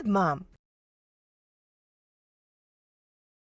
Good, Mom.